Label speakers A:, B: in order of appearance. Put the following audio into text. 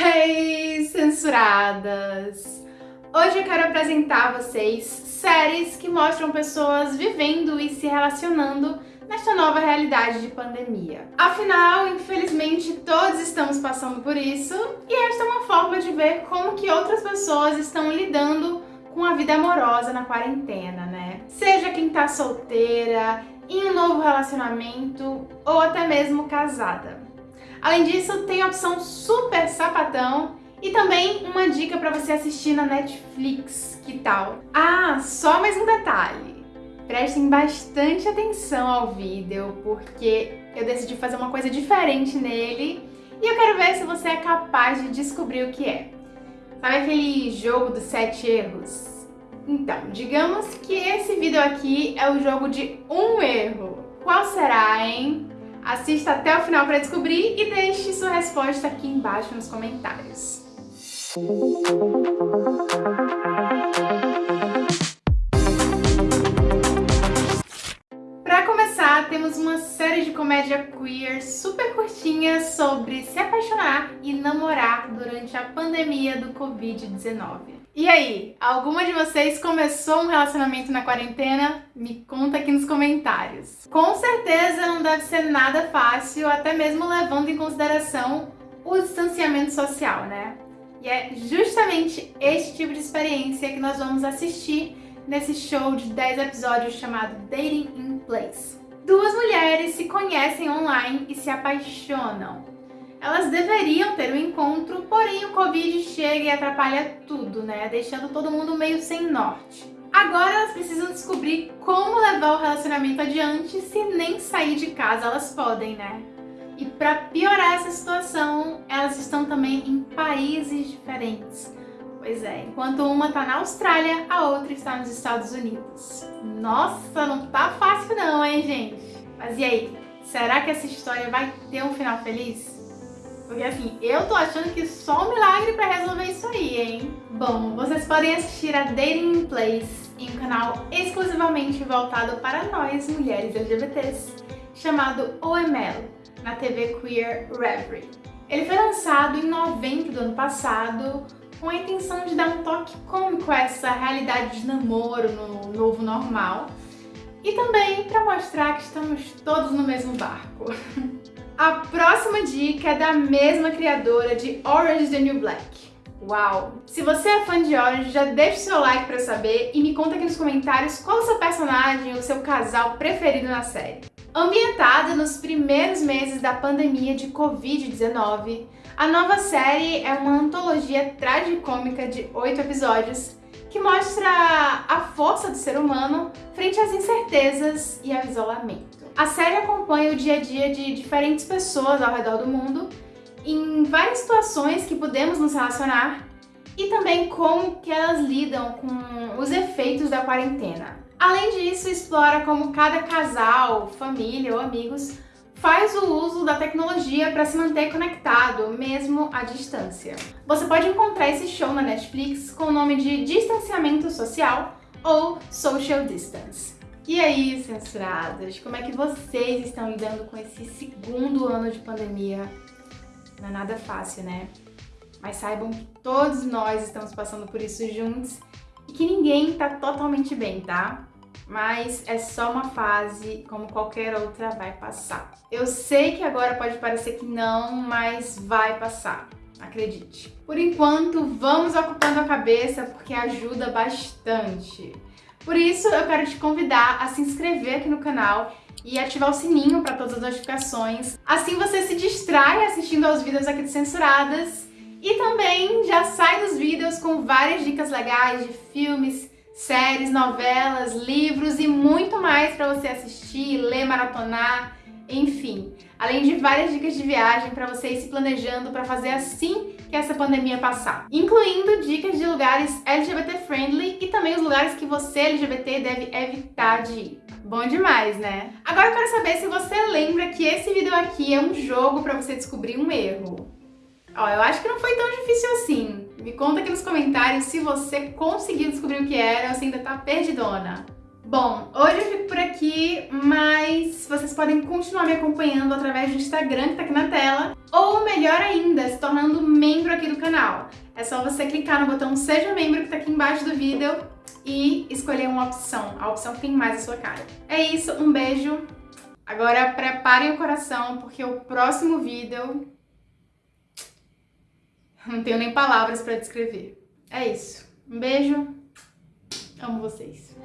A: Hey, censuradas! Hoje eu quero apresentar a vocês séries que mostram pessoas vivendo e se relacionando nesta nova realidade de pandemia. Afinal, infelizmente, todos estamos passando por isso e esta é uma forma de ver como que outras pessoas estão lidando com a vida amorosa na quarentena, né? Seja quem tá solteira, em um novo relacionamento ou até mesmo casada. Além disso, tem a opção super sapatão e também uma dica para você assistir na Netflix, que tal? Ah, só mais um detalhe. Prestem bastante atenção ao vídeo, porque eu decidi fazer uma coisa diferente nele e eu quero ver se você é capaz de descobrir o que é. Sabe aquele jogo dos sete erros? Então, digamos que esse vídeo aqui é o jogo de um erro. Qual será, hein? Assista até o final para descobrir e deixe sua resposta aqui embaixo nos comentários. Para começar, temos uma série de comédia queer super curtinha sobre se apaixonar e namorar durante a pandemia do Covid-19. E aí, alguma de vocês começou um relacionamento na quarentena? Me conta aqui nos comentários. Com certeza não deve ser nada fácil, até mesmo levando em consideração o distanciamento social, né? E é justamente este tipo de experiência que nós vamos assistir nesse show de 10 episódios chamado Dating in Place. Duas mulheres se conhecem online e se apaixonam. Elas deveriam ter um encontro, porém o Covid chega e atrapalha tudo, né? Deixando todo mundo meio sem norte. Agora elas precisam descobrir como levar o relacionamento adiante se nem sair de casa elas podem, né? E para piorar essa situação, elas estão também em países diferentes. Pois é, enquanto uma tá na Austrália, a outra está nos Estados Unidos. Nossa, não tá fácil não, hein, gente? Mas e aí, será que essa história vai ter um final feliz? Porque assim, eu tô achando que só um milagre pra resolver isso aí, hein? Bom, vocês podem assistir a Dating in Place em um canal exclusivamente voltado para nós, mulheres LGBTs, chamado OML, na TV Queer Reverie. Ele foi lançado em novembro do ano passado com a intenção de dar um toque cômico a essa realidade de namoro no novo normal e também para mostrar que estamos todos no mesmo barco. A próxima dica é da mesma criadora de Orange the New Black. Uau! Se você é fã de Orange, já deixa o seu like pra eu saber e me conta aqui nos comentários qual o seu personagem ou seu casal preferido na série. Ambientada nos primeiros meses da pandemia de Covid-19, a nova série é uma antologia tragicômica de oito episódios que mostra a força do ser humano frente às incertezas e ao isolamento. A série acompanha o dia a dia de diferentes pessoas ao redor do mundo em várias situações que podemos nos relacionar e também como que elas lidam com os efeitos da quarentena. Além disso, explora como cada casal, família ou amigos faz o uso da tecnologia para se manter conectado, mesmo à distância. Você pode encontrar esse show na Netflix com o nome de Distanciamento Social ou Social Distance. E aí, censuradas, como é que vocês estão lidando com esse segundo ano de pandemia? Não é nada fácil, né? Mas saibam que todos nós estamos passando por isso juntos e que ninguém tá totalmente bem, tá? Mas é só uma fase, como qualquer outra vai passar. Eu sei que agora pode parecer que não, mas vai passar. Acredite. Por enquanto, vamos ocupando a cabeça porque ajuda bastante. Por isso, eu quero te convidar a se inscrever aqui no canal e ativar o sininho para todas as notificações. Assim você se distrai assistindo aos vídeos aqui de Censuradas e também já sai dos vídeos com várias dicas legais de filmes, séries, novelas, livros e muito mais para você assistir, ler, maratonar, enfim. Além de várias dicas de viagem para você ir se planejando para fazer assim que essa pandemia passar, incluindo dicas de lugares LGBT friendly e também os lugares que você LGBT deve evitar de ir. Bom demais, né? Agora eu quero saber se você lembra que esse vídeo aqui é um jogo para você descobrir um erro. Ó, eu acho que não foi tão difícil assim. Me conta aqui nos comentários se você conseguiu descobrir o que era ou se ainda tá perdidona. Bom, hoje eu fico por aqui, mas vocês podem continuar me acompanhando através do Instagram que tá aqui na tela, ou melhor ainda, se tornando membro aqui do canal. É só você clicar no botão Seja Membro que tá aqui embaixo do vídeo e escolher uma opção, a opção que tem mais a sua cara. É isso, um beijo. Agora preparem o coração, porque o próximo vídeo... Não tenho nem palavras pra descrever. É isso. Um beijo. Amo vocês.